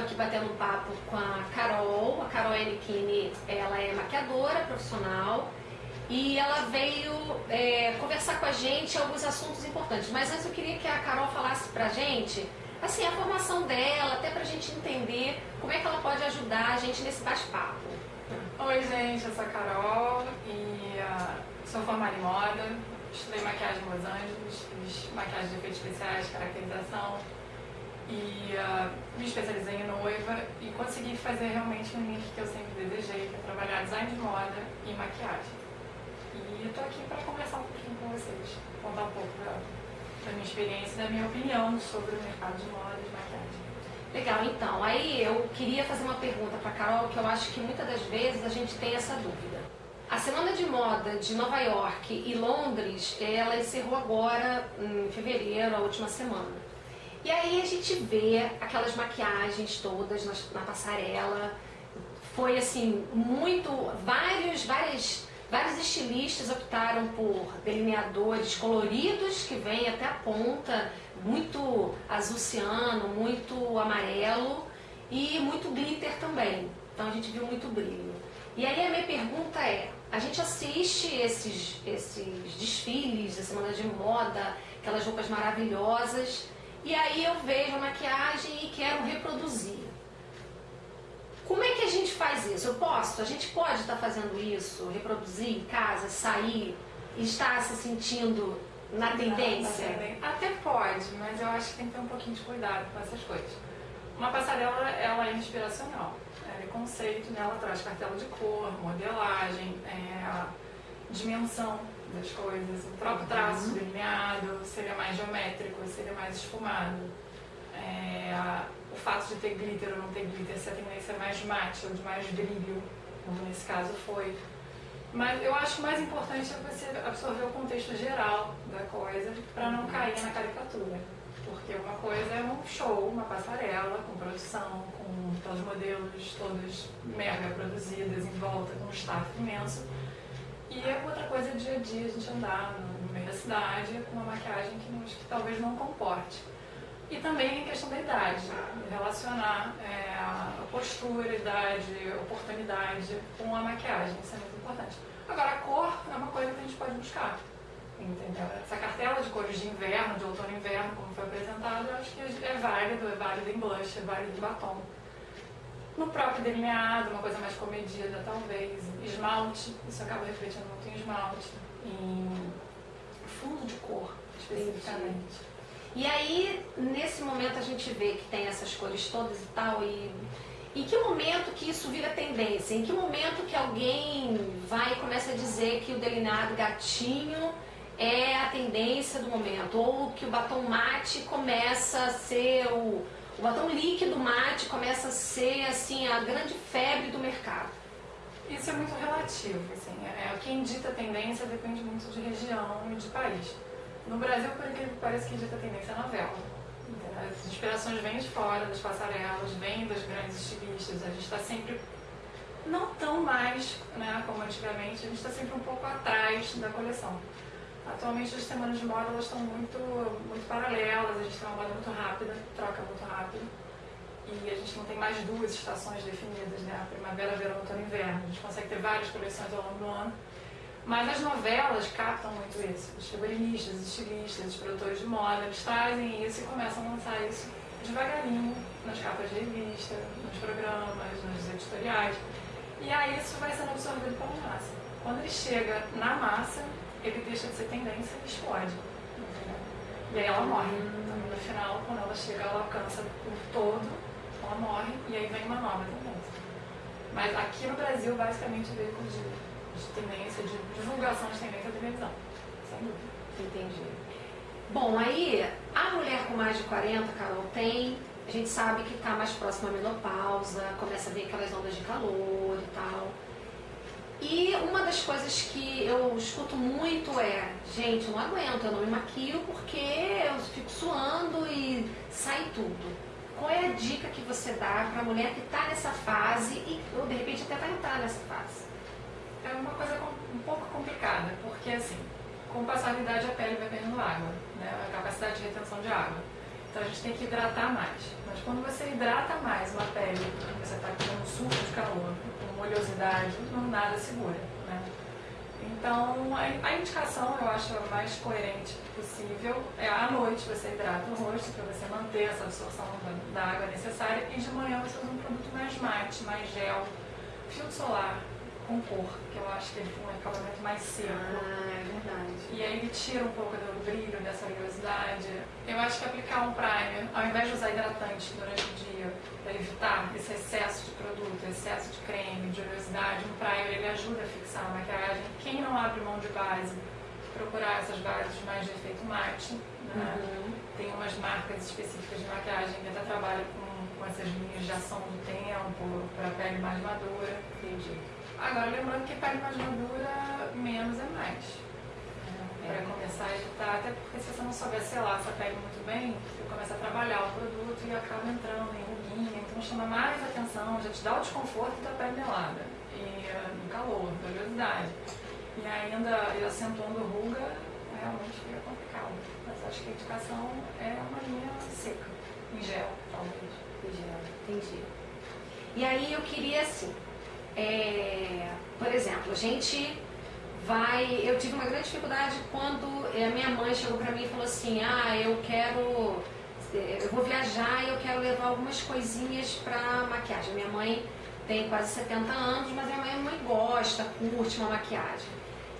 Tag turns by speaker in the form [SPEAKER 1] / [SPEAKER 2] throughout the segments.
[SPEAKER 1] aqui batendo papo com a Carol. A Carol Enikini, ela é maquiadora profissional e ela veio é, conversar com a gente alguns assuntos importantes. Mas antes eu queria que a Carol falasse pra gente, assim, a formação dela, até pra gente entender como é que ela pode ajudar a gente nesse bate-papo.
[SPEAKER 2] Oi, gente, eu sou a Carol e uh, sou formada em moda, estudei maquiagem em Los Angeles, fiz maquiagem de efeitos especiais, caracterização e uh, me especializei em noiva e consegui fazer realmente um link que eu sempre desejei, que é trabalhar design de moda e maquiagem. E eu tô aqui para conversar um pouquinho com vocês, contar um pouco da, da minha experiência e da minha opinião sobre o mercado de moda e de maquiagem.
[SPEAKER 1] Legal, então, aí eu queria fazer uma pergunta para Carol, que eu acho que muitas das vezes a gente tem essa dúvida. A Semana de Moda de Nova York e Londres, ela encerrou agora em fevereiro, a última semana. E aí a gente vê aquelas maquiagens todas na, na passarela, foi assim, muito, vários, várias Vários estilistas optaram por delineadores coloridos que vêm até a ponta, muito azul ciano, muito amarelo e muito glitter também. Então a gente viu muito brilho. E aí a minha pergunta é, a gente assiste esses, esses desfiles da semana de moda, aquelas roupas maravilhosas, e aí eu vejo a maquiagem e quero reproduzir. Como é que a gente faz isso? Eu posso? A gente pode estar fazendo isso, reproduzir em casa, sair estar se sentindo na tendência?
[SPEAKER 2] Não, Até pode, mas eu acho que tem que ter um pouquinho de cuidado com essas coisas. Uma passarela, ela é inspiracional. Ela é conceito, né? ela traz cartela de cor, modelagem, é, dimensão das coisas, o próprio traço uhum. delineado, seria mais geométrico, seria mais esfumado. É, o fato de ter glitter ou não ter glitter, se a tendência é mais mate ou de mais brilho, como nesse caso foi. Mas eu acho mais importante é você absorver o contexto geral da coisa para não cair na caricatura. Porque uma coisa é um show, uma passarela, com produção, com todos os modelos todos mega produzidas em volta, com um staff imenso. E é outra coisa dia a dia, a gente andar no meio da cidade com uma maquiagem que, que talvez não comporte. E também a questão da idade, relacionar é, a postura, idade, oportunidade com a maquiagem, isso é muito importante. Agora, a cor é uma coisa que a gente pode buscar, entendeu? Essa cartela de cores de inverno, de outono e inverno, como foi apresentado, eu acho que é válido, é válido em blush, é válido em batom. No próprio delineado, uma coisa mais comedida, talvez. Esmalte, isso acaba refletindo muito em esmalte, em fundo de cor, especificamente. Entendi.
[SPEAKER 1] E aí, nesse momento, a gente vê que tem essas cores todas e tal, e em que momento que isso vira tendência? Em que momento que alguém vai e começa a dizer que o delineado gatinho é a tendência do momento? Ou que o batom mate começa a ser o... O batom líquido mate começa a ser, assim, a grande febre do mercado?
[SPEAKER 2] Isso é muito relativo, assim. É, quem dita a tendência depende muito de região e de país. No Brasil, por incrível que pareça, que dita tendência é novela. As inspirações vêm de fora, das passarelas, vêm dos grandes estilistas. A gente está sempre, não tão mais né, como antigamente, a gente está sempre um pouco atrás da coleção. Atualmente as semanas de moda elas estão muito, muito paralelas, a gente tem uma moda muito rápida, troca muito rápido. E a gente não tem mais duas estações definidas, né? Primavera, verão, outono e inverno. A gente consegue ter várias coleções ao longo do ano mas as novelas captam muito isso. Os figurinistas, os estilistas, os produtores de moda, eles trazem isso e começam a lançar isso devagarinho nas capas de revista, nos programas, nos editoriais. E aí isso vai sendo absorvido pela massa. Quando ele chega na massa, ele deixa de ser tendência e explode. E aí ela morre. Então, no final, quando ela chega, ela alcança o todo, ela morre e aí vem uma nova tendência. Mas aqui no Brasil, basicamente, veio com o de tendência, de divulgação de tendência da televisão. Sem dúvida.
[SPEAKER 1] Entendi. Bom, aí a mulher com mais de 40, Carol, tem, a gente sabe que está mais próxima à menopausa, começa a ver aquelas ondas de calor e tal. E uma das coisas que eu escuto muito é, gente, eu não aguento, eu não me maquio porque eu fico suando e sai tudo. Qual é a dica que você dá para a mulher que está nessa fase e ou de repente até vai entrar nessa fase?
[SPEAKER 2] é uma coisa um pouco complicada, porque assim, com o passar da idade a pele vai perdendo água, né, a capacidade de retenção de água. Então a gente tem que hidratar mais. Mas quando você hidrata mais uma com oleosidade, não nada segura. Né? Então a, a indicação, eu acho a mais coerente possível, é à noite você hidrata o rosto para você manter essa absorção da, da água necessária e de manhã você usa um produto mais mate, mais gel, filtro solar, com cor, que eu acho que ele tem um acabamento mais seco.
[SPEAKER 1] Ah, é verdade.
[SPEAKER 2] E aí ele tira um pouco do brilho, dessa oleosidade. Eu acho que aplicar um primer, ao invés de usar hidratante durante o dia, para evitar esse excesso de produto, excesso de creme, de oleosidade, um primer ele ajuda a fixar a maquiagem. Quem não abre mão de base, procurar essas bases mais de efeito mate. Né? Uhum. Tem umas marcas específicas de maquiagem que até trabalham com, com essas linhas de ação do tempo, para pele mais madura.
[SPEAKER 1] Entendi.
[SPEAKER 2] Agora, lembrando que pele mais madura, menos é mais. É. Para começar a evitar, até porque se você não souber selar essa pele muito bem, você começa a trabalhar o produto e acaba entrando em ruguinha, então chama mais atenção, já te dá o desconforto da pele melada, e no calor, da oleosidade. E ainda e acentuando ruga, realmente fica complicado. Mas acho que a indicação é uma linha seca, em gel, talvez.
[SPEAKER 1] Em gel, entendi. E aí eu queria assim, é, por exemplo, a gente vai. Eu tive uma grande dificuldade quando a minha mãe chegou para mim e falou assim: Ah, eu quero. Eu vou viajar e eu quero levar algumas coisinhas para maquiagem. Minha mãe tem quase 70 anos, mas minha mãe, mãe gosta, curte uma maquiagem.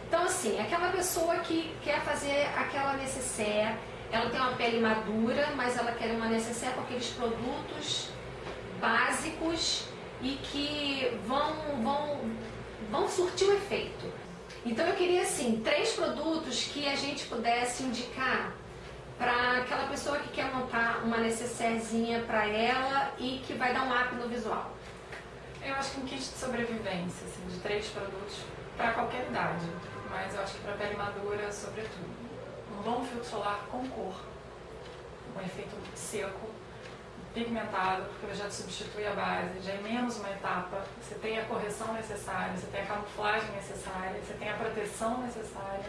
[SPEAKER 1] Então, assim, aquela pessoa que quer fazer aquela necessaire, ela tem uma pele madura, mas ela quer uma necessaire com aqueles produtos básicos e que vão, vão, vão surtir o efeito. Então eu queria assim, três produtos que a gente pudesse indicar para aquela pessoa que quer montar uma necessairezinha para ela e que vai dar um up no visual.
[SPEAKER 2] Eu acho que um kit de sobrevivência, assim, de três produtos para qualquer idade, mas eu acho que para pele madura, sobretudo. Um bom filtro solar com cor, um efeito seco, pigmentado, porque ele já substitui a base, já é menos uma etapa, você tem a correção necessária, você tem a camuflagem necessária, você tem a proteção necessária.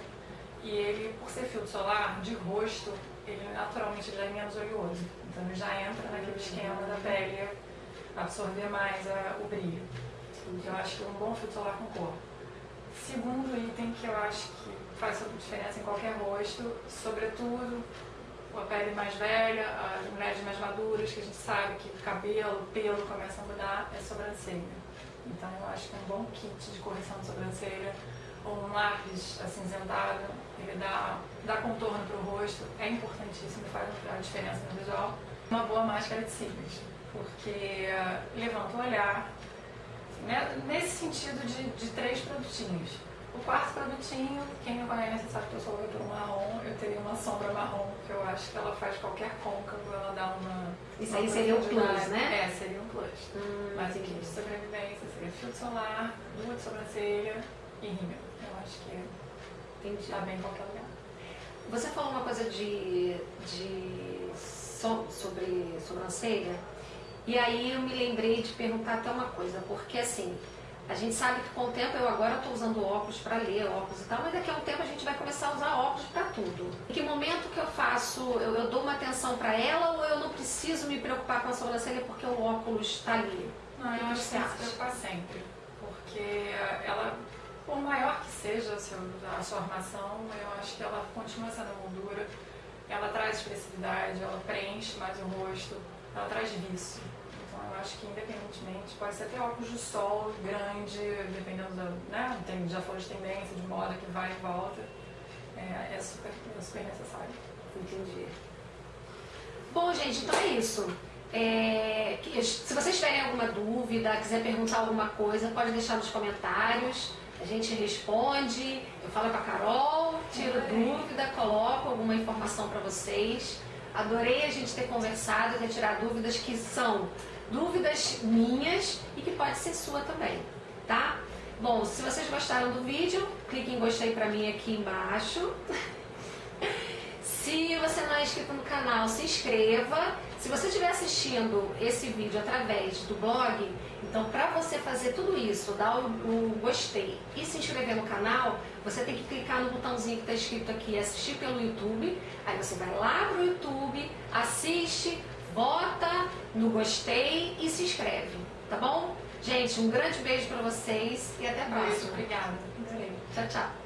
[SPEAKER 2] E ele, por ser filtro solar, de rosto, ele naturalmente já é menos oleoso. Então ele já entra naquele esquema da pele absorver mais a, o brilho. Então, eu acho que um bom filtro solar com cor. Segundo item que eu acho que faz diferença em qualquer rosto, sobretudo a pele mais velha, as mulheres mais maduras, que a gente sabe que cabelo, pelo começa a mudar, é sobrancelha. Então eu acho que um bom kit de correção de sobrancelha ou um lápis acinzentado, ele dá, dá contorno para o rosto, é importantíssimo, faz a diferença no visual. Uma boa máscara de cílios, porque uh, levanta o olhar, né, nesse sentido de, de três produtinhos o quarto produtinho, quem me conhece sabe que eu sou pelo marrom, eu teria uma sombra marrom, que eu acho que ela faz qualquer côncavo, ela dá uma.
[SPEAKER 1] Isso aí seria um plus, né?
[SPEAKER 2] É, seria um plus. Hum, Mas aqui de sobrevivência seria filtro solar, lua de sobrancelha e rímel. Eu acho que Entendi. tá bem em qualquer lugar.
[SPEAKER 1] Você falou uma coisa de, de so, sobre sobrancelha, e aí eu me lembrei de perguntar até uma coisa, porque assim, a gente sabe que com o tempo, eu agora estou usando óculos para ler, óculos e tal, mas daqui a um tempo a gente vai começar a usar óculos para tudo. Em que momento que eu faço, eu, eu dou uma atenção para ela ou eu não preciso me preocupar com a sobrancelha porque o óculos está ali?
[SPEAKER 2] Não, eu acho que tem que se preocupar sempre, porque ela, por maior que seja a sua, a sua armação, eu acho que ela continua sendo moldura, ela traz expressividade, ela preenche mais o rosto, ela traz vício acho que independentemente, pode ser até óculos de sol grande, dependendo da, né, tem, já falou de tendência, de moda que vai e volta, é, é, super, é super necessário.
[SPEAKER 1] Entendi. Bom, gente, então é isso. É, se vocês tiverem alguma dúvida, quiser perguntar alguma coisa, pode deixar nos comentários. A gente responde, eu falo com a Carol, tiro é. dúvida, coloco alguma informação para vocês. Adorei a gente ter conversado e retirar dúvidas que são dúvidas minhas e que pode ser sua também, tá? Bom, se vocês gostaram do vídeo, clique em gostei pra mim aqui embaixo. Se você não é inscrito no canal, se inscreva. Se você estiver assistindo esse vídeo através do blog, então para você fazer tudo isso, dar o, o, gostei e se inscrever no canal, você tem que clicar no botãozinho que está escrito aqui assistir pelo YouTube. Aí você vai lá pro YouTube, assiste, bota no gostei e se inscreve, tá bom? Gente, um grande beijo para vocês e até a próxima.
[SPEAKER 2] Beijo, obrigada.
[SPEAKER 1] Tchau, tchau.